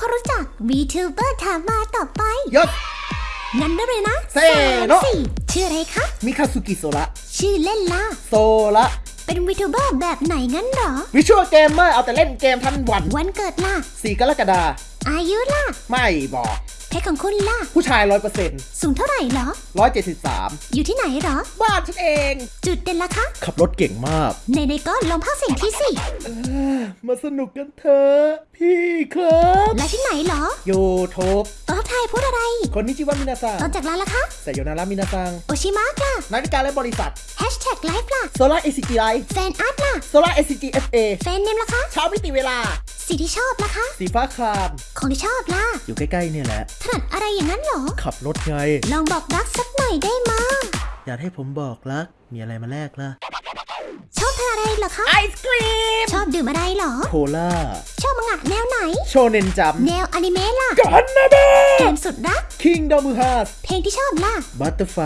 ความรู้จัก VTuber ถามมาต่อไปยศงั้นได้เลยนะเซโนะสามสี่ชื่ออะไรคะ มิคาสุกิโซระ ชื่อเล่นล่ะ โซระเป็น VTuber แบบไหนงั้นเหรอ วิชวลเกมเมอร์เอาแต่เล่นเกมทั้งวัน วันเกิดล่ะ4กรกฎาอายุล่ะ ไม่บอก เพศของคุณล่ะ ผู้ชายร้อยเปอร์เซ็นต์สูงเท่าไหร่เหรอร้อยเจ็ดสิบสามอยู่ที่ไหนเหรอ บ้านฉันเอง จุดเด่นล่ะคะ ขับรถเก่งมาก ในในๆก็ลองภาคเสียงที่สิเออมาสนุกกันเถอะพี่ครับ และที่ไหนเหรอยูทูบตอนทักทายพูดอะไร คนนิจิวามินาซังตอนจากร้านล่ะคะไซโยนารามินาซัง โอชิมะล่ะนาฬิกาและบริษัทแฮชแท็กไลฟ์ล่ะโซล่าเอซีจีไลแฟนอาร์ตล่ะโซล่าเอซีจีเอฟเอแฟนเนมล่ะคะเช้ามิติเวลา สีที่ชอบล่ะคะ สีฟ้าครามของที่ชอบล่ะ อยู่ใกล้ๆเนี่ยแหละ ถนัดอะไรอย่างนั้นเหรอ ขับรถไง ลองบอกรักสักหน่อยได้มา อยากให้ผมบอกรัก มีอะไรมาแลกล่ะ ชอบทานอะไรเหรอคะ ไอศครีม ชอบดื่มอะไรเหรอ โคล่า ชอบมังงะแนวไหน Shonen Jump แนวอนิเมะล่ะกันนะเบ้เกมสุดรัก Kingdom Hearts เพลงที่ชอบล่ะ Butter-Fly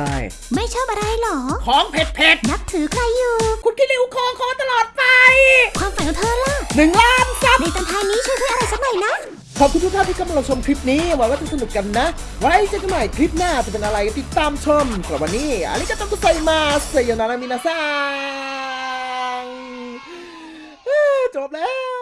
ไม่ชอบอะไรเหรอ ของเผ็ดเผ็ดนับถือใครอยู่ๆคุณคิริวคอคอตลอดไป ความฝันของเธอล่ะหนึ่งล้านซับในี้ช่วยเพื่ออะไรสักหน่อยนะ ขอบคุณทุกท่านที่เข้ามารังชมคลิปนี้หวังว่าจะสนุกกันนะ ไว้เจอกันใหม่คลิปหน้าจะเป็นอะไรติดตามชมสำหรับวันนี้อาริกาโตกุไซมาเซโยนารามินาซังจบแล้ว